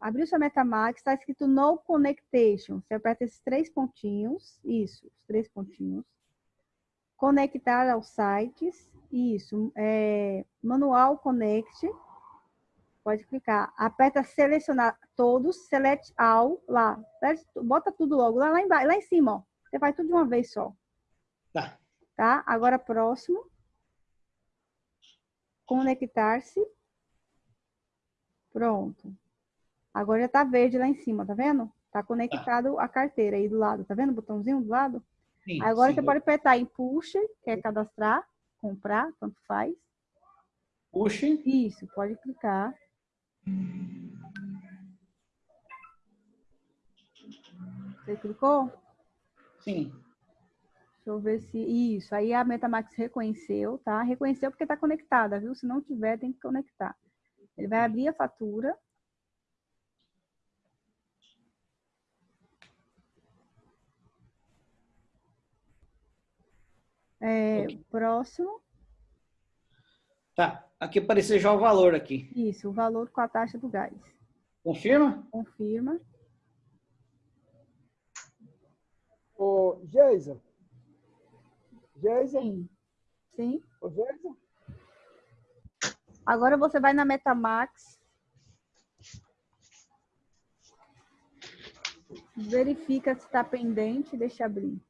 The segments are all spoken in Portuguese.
Abriu sua MetaMask, está escrito No Connection. Você aperta esses três pontinhos, isso, os três pontinhos. Conectar aos sites, isso. É, manual Connect, pode clicar. Aperta selecionar todos, select all, lá. Bota tudo logo, lá, lá, embaixo, lá em cima, ó. Você faz tudo de uma vez só. Tá. Tá? Agora, próximo. Conectar-se. Pronto. Agora já tá verde lá em cima, tá vendo? Tá conectado tá. a carteira aí do lado, tá vendo o botãozinho do lado? Sim, Agora sim. você pode apertar em push, que é cadastrar, comprar, tanto faz. Push? Isso, pode clicar. Você clicou? Sim. Deixa eu ver se... Isso, aí a Metamax reconheceu, tá? Reconheceu porque tá conectada, viu? Se não tiver, tem que conectar. Ele vai abrir a fatura. É, próximo. Tá, aqui apareceu já o valor aqui. Isso, o valor com a taxa do gás. Confirma? Confirma. Ô, Geisa. Geisa? Sim. Sim. Ô, Geisa? Agora você vai na Metamax. Verifica se está pendente, deixa abrir.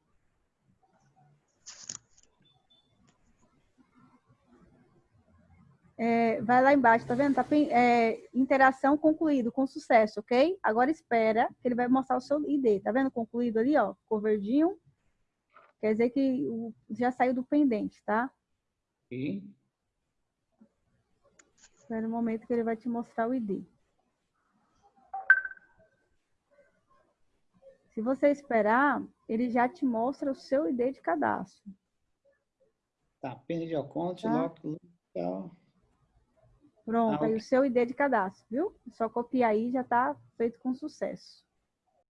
É, vai lá embaixo, tá vendo? Tá, é, interação concluído, com sucesso, ok? Agora espera que ele vai mostrar o seu ID. Tá vendo? Concluído ali, ó, cor verdinho. Quer dizer que o, já saiu do pendente, tá? Sim. Espera um momento que ele vai te mostrar o ID. Se você esperar, ele já te mostra o seu ID de cadastro. Tá, pena de account, tá? Pronto, ah, aí o seu ID de cadastro, viu? É só copiar aí já está feito com sucesso.